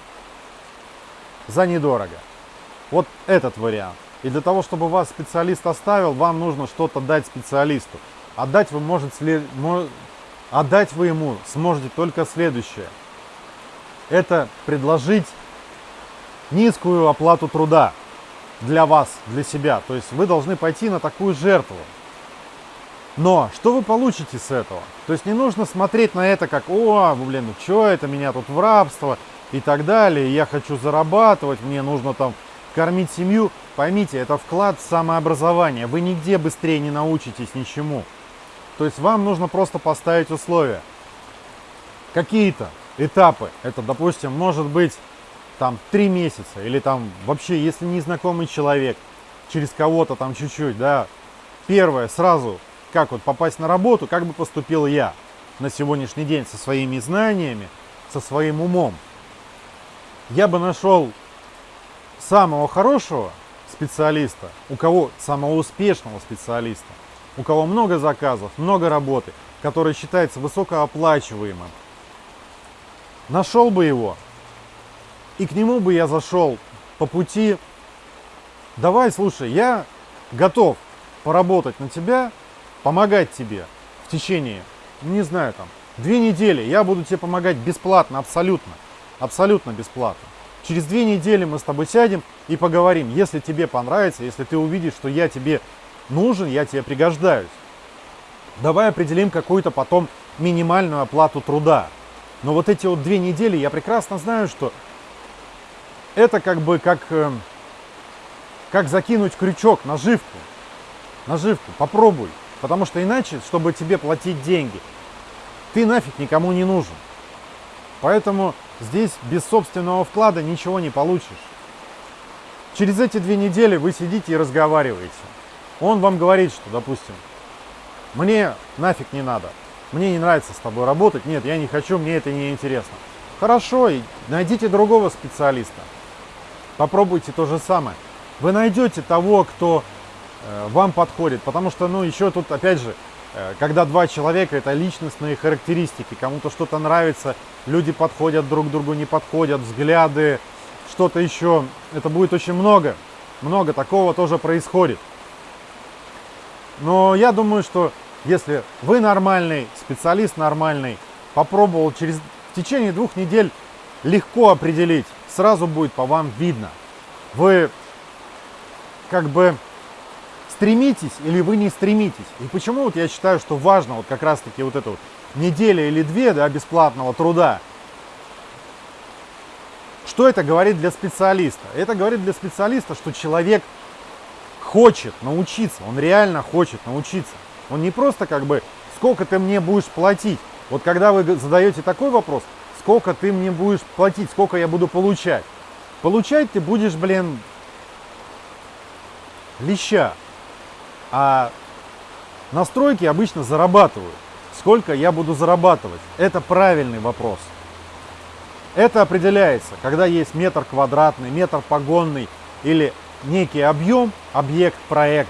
За недорого. Вот этот вариант. И для того, чтобы вас специалист оставил, вам нужно что-то дать специалисту. Отдать вы, может, след... Отдать вы ему сможете только следующее. Это предложить низкую оплату труда для вас, для себя. То есть вы должны пойти на такую жертву. Но что вы получите с этого? То есть не нужно смотреть на это как, о, блин, ну что это, меня тут в рабство и так далее, я хочу зарабатывать, мне нужно там кормить семью. Поймите, это вклад в самообразование, вы нигде быстрее не научитесь ничему. То есть вам нужно просто поставить условия. Какие-то этапы, это, допустим, может быть там три месяца, или там вообще, если незнакомый человек, через кого-то там чуть-чуть, да, первое, сразу, как вот попасть на работу, как бы поступил я на сегодняшний день со своими знаниями, со своим умом. Я бы нашел самого хорошего специалиста, у кого самого успешного специалиста, у кого много заказов, много работы, который считается высокооплачиваемым. Нашел бы его, и к нему бы я зашел по пути, давай, слушай, я готов поработать на тебя, помогать тебе в течение, не знаю, там, две недели. Я буду тебе помогать бесплатно, абсолютно, абсолютно бесплатно. Через две недели мы с тобой сядем и поговорим. Если тебе понравится, если ты увидишь, что я тебе нужен, я тебе пригождаюсь. Давай определим какую-то потом минимальную оплату труда. Но вот эти вот две недели я прекрасно знаю, что это как бы как, э, как закинуть крючок, наживку. Наживку, попробуй. Потому что иначе, чтобы тебе платить деньги, ты нафиг никому не нужен. Поэтому здесь без собственного вклада ничего не получишь. Через эти две недели вы сидите и разговариваете. Он вам говорит, что, допустим, мне нафиг не надо, мне не нравится с тобой работать, нет, я не хочу, мне это не интересно. Хорошо, найдите другого специалиста. Попробуйте то же самое. Вы найдете того, кто э, вам подходит, потому что, ну, еще тут, опять же, когда два человека, это личностные характеристики, кому-то что-то нравится, люди подходят друг к другу, не подходят, взгляды, что-то еще, это будет очень много, много такого тоже происходит. Но я думаю, что если вы нормальный, специалист нормальный, попробовал через в течение двух недель легко определить, сразу будет по вам видно. Вы как бы стремитесь или вы не стремитесь. И почему вот я считаю, что важно вот как раз таки вот эту вот неделя или две да, бесплатного труда. Что это говорит для специалиста? Это говорит для специалиста, что человек хочет научиться, он реально хочет научиться. Он не просто как бы, сколько ты мне будешь платить. Вот когда вы задаете такой вопрос, сколько ты мне будешь платить, сколько я буду получать. Получать ты будешь, блин, леща. А настройки обычно зарабатывают. Сколько я буду зарабатывать? Это правильный вопрос. Это определяется, когда есть метр квадратный, метр погонный или некий объем, объект, проект.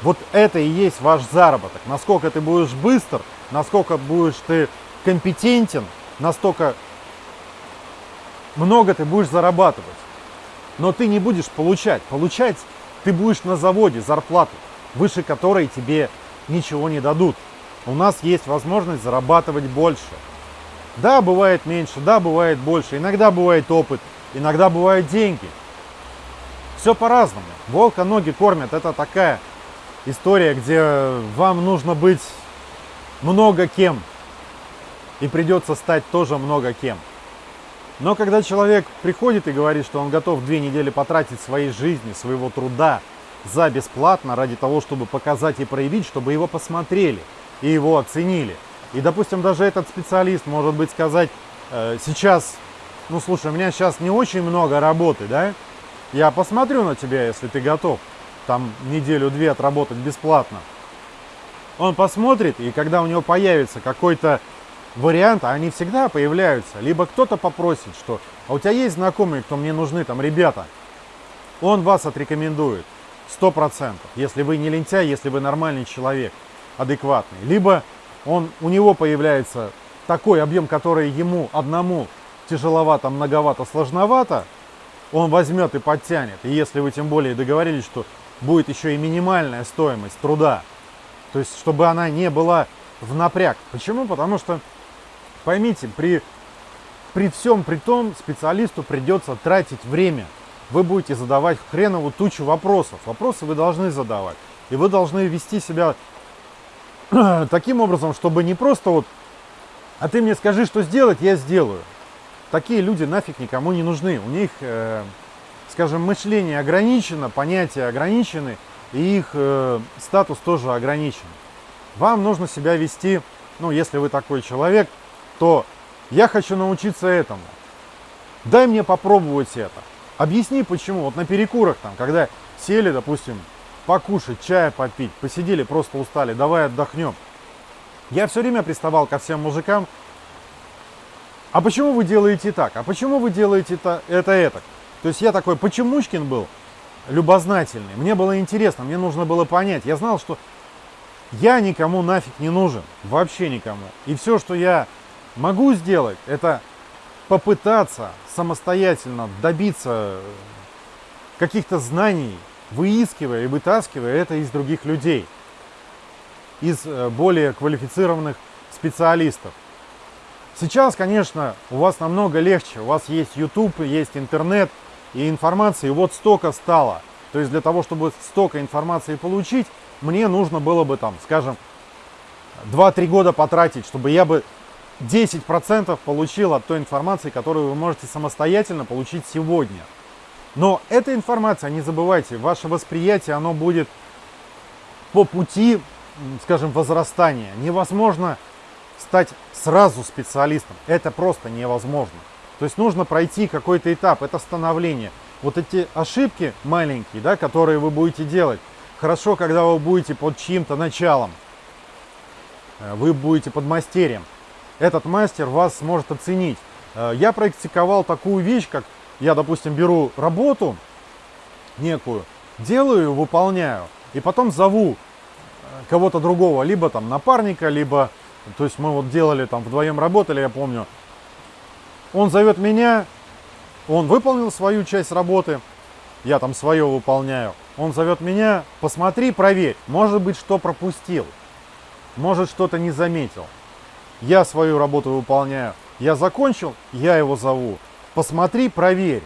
Вот это и есть ваш заработок. Насколько ты будешь быстр, насколько будешь ты компетентен, настолько много ты будешь зарабатывать. Но ты не будешь получать. Получать ты будешь на заводе зарплату. Выше которой тебе ничего не дадут. У нас есть возможность зарабатывать больше. Да, бывает меньше, да, бывает больше. Иногда бывает опыт, иногда бывают деньги. Все по-разному. Волка ноги кормят. Это такая история, где вам нужно быть много кем. И придется стать тоже много кем. Но когда человек приходит и говорит, что он готов две недели потратить своей жизни, своего труда за бесплатно, ради того, чтобы показать и проявить, чтобы его посмотрели и его оценили. И, допустим, даже этот специалист может быть сказать, э, сейчас, ну слушай, у меня сейчас не очень много работы, да, я посмотрю на тебя, если ты готов, там неделю-две отработать бесплатно. Он посмотрит, и когда у него появится какой-то вариант, а они всегда появляются, либо кто-то попросит, что а у тебя есть знакомые, кто мне нужны, там ребята, он вас отрекомендует, сто процентов, если вы не лентяй, если вы нормальный человек, адекватный. Либо он, у него появляется такой объем, который ему одному тяжеловато, многовато, сложновато, он возьмет и подтянет. И если вы тем более договорились, что будет еще и минимальная стоимость труда, то есть чтобы она не была в напряг. Почему? Потому что, поймите, при, при всем при том специалисту придется тратить время. Вы будете задавать хреновую тучу вопросов. Вопросы вы должны задавать. И вы должны вести себя таким образом, чтобы не просто вот, а ты мне скажи, что сделать, я сделаю. Такие люди нафиг никому не нужны. У них, э, скажем, мышление ограничено, понятия ограничены, и их э, статус тоже ограничен. Вам нужно себя вести, ну, если вы такой человек, то я хочу научиться этому. Дай мне попробовать это. Объясни почему. Вот на перекурах там, когда сели, допустим, покушать, чая попить, посидели, просто устали, давай отдохнем. Я все время приставал ко всем мужикам, а почему вы делаете так, а почему вы делаете это, это, это? То есть я такой почемучкин был, любознательный, мне было интересно, мне нужно было понять. Я знал, что я никому нафиг не нужен, вообще никому. И все, что я могу сделать, это попытаться самостоятельно добиться каких-то знаний, выискивая и вытаскивая это из других людей, из э, более квалифицированных специалистов. Сейчас, конечно, у вас намного легче. У вас есть YouTube, есть интернет и информации. Вот столько стало. То есть для того, чтобы столько информации получить, мне нужно было бы там, скажем, 2-3 года потратить, чтобы я бы 10% получил от той информации, которую вы можете самостоятельно получить сегодня. Но эта информация, не забывайте, ваше восприятие, оно будет по пути, скажем, возрастания. Невозможно стать сразу специалистом. Это просто невозможно. То есть нужно пройти какой-то этап, это становление. Вот эти ошибки маленькие, да, которые вы будете делать, хорошо, когда вы будете под чьим-то началом, э, вы будете под мастерем. Этот мастер вас сможет оценить. Э, я практиковал такую вещь, как я, допустим, беру работу некую, делаю, выполняю, и потом зову э, кого-то другого, либо там напарника, либо, то есть мы вот делали там вдвоем работали, я помню, он зовет меня, он выполнил свою часть работы, я там свое выполняю, он зовет меня, посмотри, проверь, может быть, что пропустил, может, что-то не заметил. Я свою работу выполняю, я закончил, я его зову, посмотри, проверь.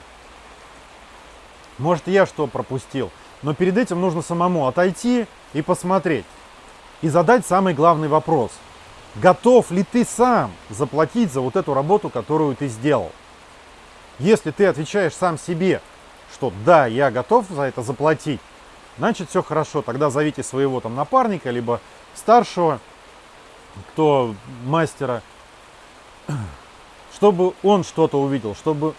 Может, я что пропустил. Но перед этим нужно самому отойти и посмотреть. И задать самый главный вопрос. Готов ли ты сам заплатить за вот эту работу, которую ты сделал? Если ты отвечаешь сам себе, что да, я готов за это заплатить, значит все хорошо. Тогда зовите своего там напарника, либо старшего, кто мастера, чтобы он что-то увидел, чтобы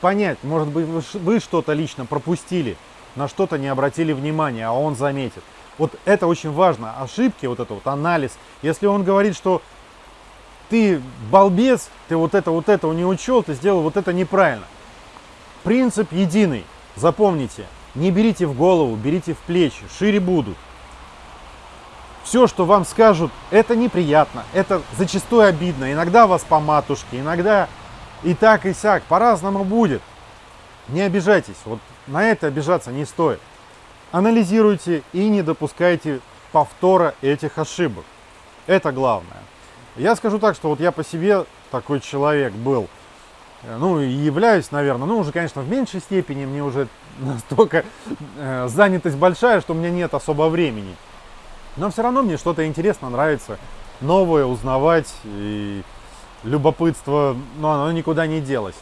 понять, может быть, вы что-то лично пропустили, на что-то не обратили внимания, а он заметит. Вот это очень важно, ошибки, вот это вот анализ. Если он говорит, что ты балбес, ты вот это, вот это не учел, ты сделал вот это неправильно. Принцип единый, запомните, не берите в голову, берите в плечи, шире будут. Все, что вам скажут, это неприятно, это зачастую обидно. Иногда вас по матушке, иногда и так, и сяк, по-разному будет. Не обижайтесь, вот на это обижаться не стоит. анализируйте и не допускайте повтора этих ошибок. Это главное. Я скажу так, что вот я по себе такой человек был, ну и являюсь, наверное, ну уже, конечно, в меньшей степени, мне уже настолько э, занятость большая, что у меня нет особо времени. Но все равно мне что-то интересно, нравится, новое узнавать, и любопытство, ну оно никуда не делось.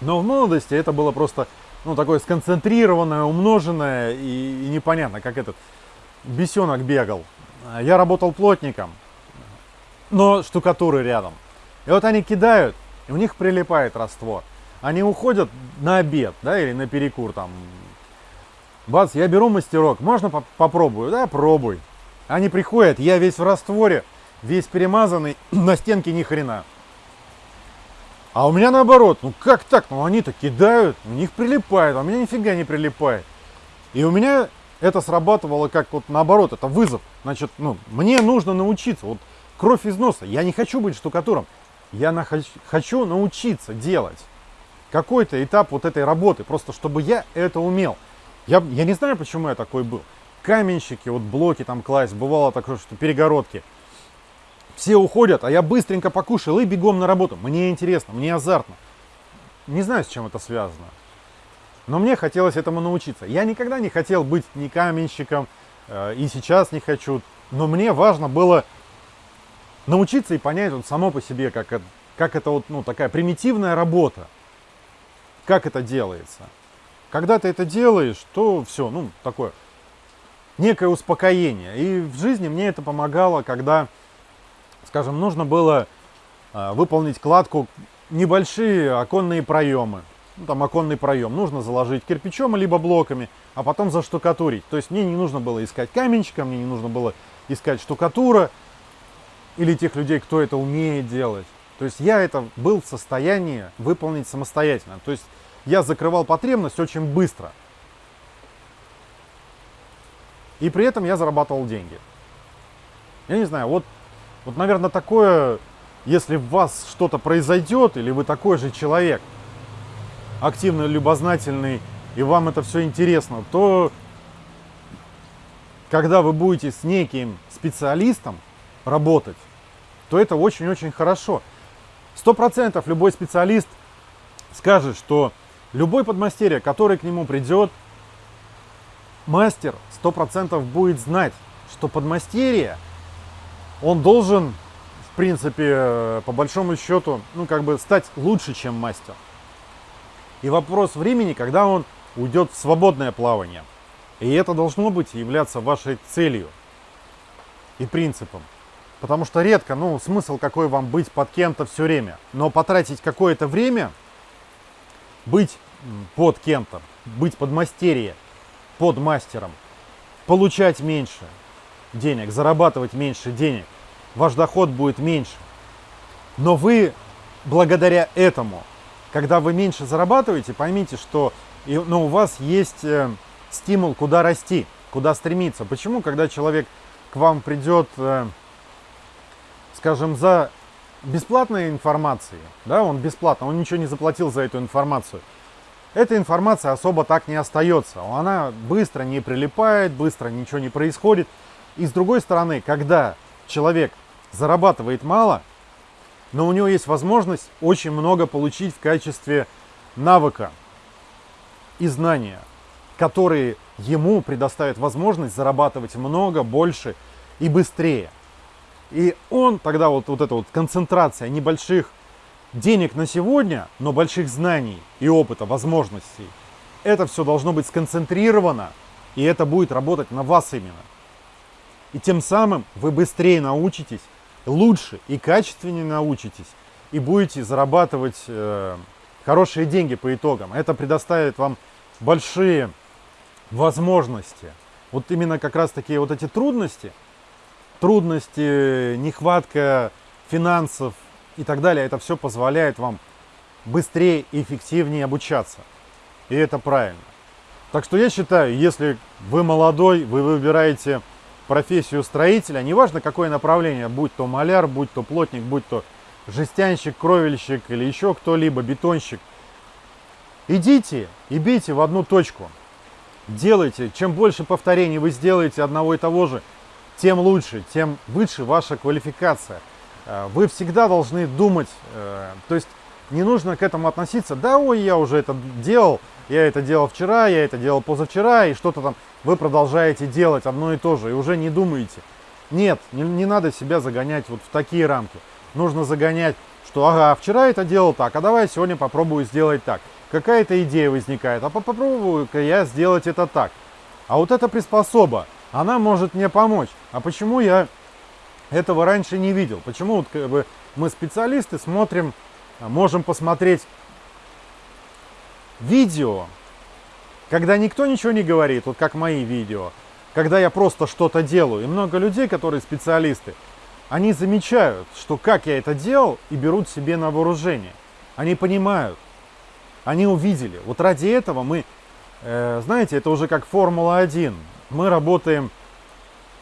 Но в молодости это было просто, ну, такое сконцентрированное, умноженное, и, и непонятно, как этот бесенок бегал. Я работал плотником, но штукатуры рядом. И вот они кидают, и у них прилипает раствор. Они уходят на обед, да, или на перекур там. Бац, я беру мастерок, можно по попробую? Да, пробуй. Они приходят, я весь в растворе, весь перемазанный, на стенке ни хрена. А у меня наоборот, ну как так? Ну они-то кидают, у них прилипает, а у меня нифига не прилипает. И у меня это срабатывало как вот наоборот, это вызов. Значит, ну, мне нужно научиться. Вот кровь из носа. Я не хочу быть штукатуром. Я на, хочу научиться делать какой-то этап вот этой работы, просто чтобы я это умел. Я, я не знаю, почему я такой был. Каменщики, вот блоки там класть, бывало такое, что перегородки. Все уходят, а я быстренько покушал и бегом на работу. Мне интересно, мне азартно. Не знаю, с чем это связано. Но мне хотелось этому научиться. Я никогда не хотел быть ни каменщиком, э, и сейчас не хочу. Но мне важно было научиться и понять вот само по себе, как это, как это вот, ну, такая примитивная работа. Как это делается. Когда ты это делаешь, то все, ну, такое некое успокоение. И в жизни мне это помогало, когда, скажем, нужно было э, выполнить кладку небольшие оконные проемы ну, там оконный проем, нужно заложить кирпичом либо блоками, а потом заштукатурить. То есть мне не нужно было искать каменщика, мне не нужно было искать штукатура или тех людей, кто это умеет делать. То есть я это был в состоянии выполнить самостоятельно. То есть я закрывал потребность очень быстро. И при этом я зарабатывал деньги. Я не знаю, вот, вот наверное, такое, если в вас что-то произойдет, или вы такой же человек – активно любознательный, и вам это все интересно, то когда вы будете с неким специалистом работать, то это очень-очень хорошо. Сто процентов любой специалист скажет, что любой подмастерье, который к нему придет, мастер сто процентов будет знать, что подмастерье, он должен, в принципе, по большому счету, ну, как бы стать лучше, чем мастер. И вопрос времени, когда он уйдет в свободное плавание. И это должно быть являться вашей целью и принципом. Потому что редко, ну, смысл какой вам быть под кем-то все время. Но потратить какое-то время, быть под кем-то, быть под мастерье, под мастером, получать меньше денег, зарабатывать меньше денег, ваш доход будет меньше. Но вы благодаря этому когда вы меньше зарабатываете, поймите, что ну, у вас есть э, стимул, куда расти, куда стремиться. Почему, когда человек к вам придет, э, скажем, за бесплатной информацией, да, он бесплатно, он ничего не заплатил за эту информацию, эта информация особо так не остается. Она быстро не прилипает, быстро ничего не происходит. И с другой стороны, когда человек зарабатывает мало, но у него есть возможность очень много получить в качестве навыка и знания, которые ему предоставят возможность зарабатывать много, больше и быстрее. И он тогда вот, вот эта вот концентрация небольших денег на сегодня, но больших знаний и опыта, возможностей, это все должно быть сконцентрировано, и это будет работать на вас именно. И тем самым вы быстрее научитесь лучше и качественнее научитесь и будете зарабатывать э, хорошие деньги по итогам. Это предоставит вам большие возможности. Вот именно как раз такие вот эти трудности, трудности, нехватка финансов и так далее, это все позволяет вам быстрее и эффективнее обучаться. И это правильно. Так что я считаю, если вы молодой, вы выбираете профессию строителя, неважно какое направление, будь то маляр, будь то плотник, будь то жестянщик, кровельщик или еще кто-либо, бетонщик, идите и бейте в одну точку. делайте. Чем больше повторений вы сделаете одного и того же, тем лучше, тем выше ваша квалификация. Э, вы всегда должны думать, э, то есть не нужно к этому относиться, да, ой, я уже это делал, я это делал вчера, я это делал позавчера, и что-то там вы продолжаете делать одно и то же, и уже не думаете. Нет, не, не надо себя загонять вот в такие рамки. Нужно загонять, что ага, вчера это делал так, а давай сегодня попробую сделать так. Какая-то идея возникает, а попробую-ка я сделать это так. А вот эта приспособа, она может мне помочь. А почему я этого раньше не видел? Почему вот как бы, мы специалисты смотрим, можем посмотреть видео, когда никто ничего не говорит, вот как мои видео, когда я просто что-то делаю. И много людей, которые специалисты, они замечают, что как я это делал, и берут себе на вооружение. Они понимают, они увидели. Вот ради этого мы, э, знаете, это уже как Формула-1. Мы работаем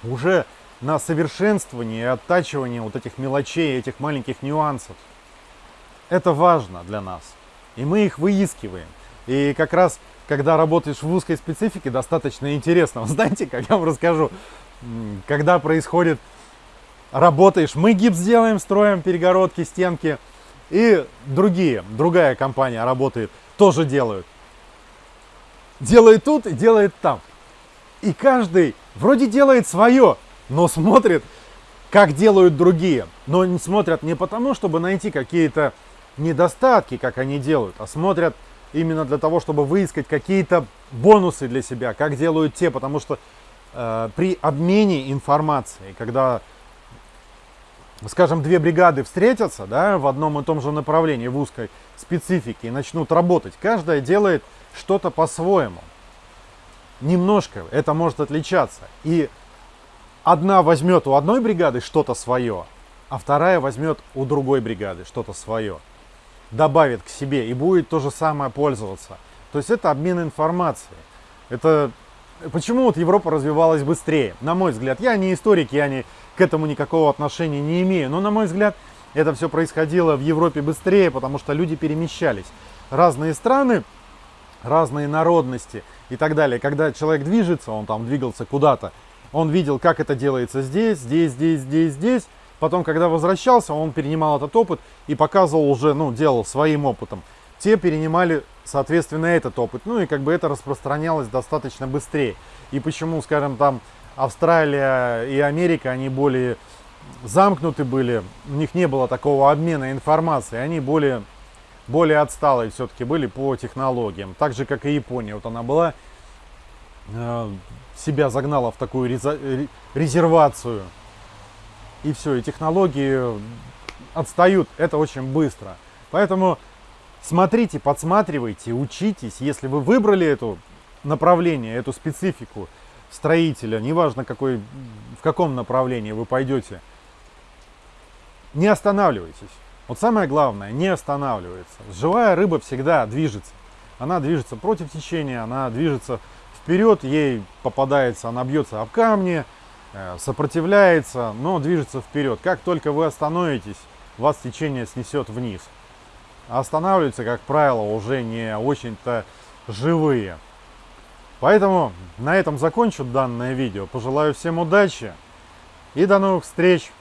уже на совершенствовании и оттачивании вот этих мелочей, этих маленьких нюансов. Это важно для нас. И мы их выискиваем. И как раз, когда работаешь в узкой специфике, достаточно интересно. Знаете, как я вам расскажу, когда происходит, работаешь, мы гипс делаем, строим перегородки, стенки, и другие, другая компания работает, тоже делают. Делает тут и делает там. И каждый вроде делает свое, но смотрит, как делают другие. Но не смотрят не потому, чтобы найти какие-то недостатки, как они делают, а смотрят именно для того, чтобы выискать какие-то бонусы для себя, как делают те, потому что э, при обмене информацией, когда, скажем, две бригады встретятся да, в одном и том же направлении, в узкой специфике, и начнут работать, каждая делает что-то по-своему. Немножко это может отличаться. И одна возьмет у одной бригады что-то свое, а вторая возьмет у другой бригады что-то свое добавит к себе и будет то же самое пользоваться. То есть это обмен информацией. Это почему вот Европа развивалась быстрее? На мой взгляд, я не историк, я не, к этому никакого отношения не имею, но на мой взгляд это все происходило в Европе быстрее, потому что люди перемещались. Разные страны, разные народности и так далее. Когда человек движется, он там двигался куда-то, он видел, как это делается здесь, здесь, здесь, здесь, здесь, Потом, когда возвращался, он перенимал этот опыт и показывал уже, ну, делал своим опытом. Те перенимали, соответственно, этот опыт. Ну и как бы это распространялось достаточно быстрее. И почему, скажем, там Австралия и Америка, они более замкнуты были, у них не было такого обмена информацией, они более, более отсталые все-таки были по технологиям. Так же, как и Япония. Вот она была, э, себя загнала в такую резервацию и все, и технологии отстают, это очень быстро. Поэтому смотрите, подсматривайте, учитесь. Если вы выбрали это направление, эту специфику строителя, неважно какой, в каком направлении вы пойдете, не останавливайтесь. Вот самое главное, не останавливается. Живая рыба всегда движется. Она движется против течения, она движется вперед, ей попадается, она бьется об камни, Э, сопротивляется, но движется вперед. Как только вы остановитесь, вас течение снесет вниз. Останавливаются, как правило, уже не очень-то живые. Поэтому на этом закончу данное видео. Пожелаю всем удачи и до новых встреч!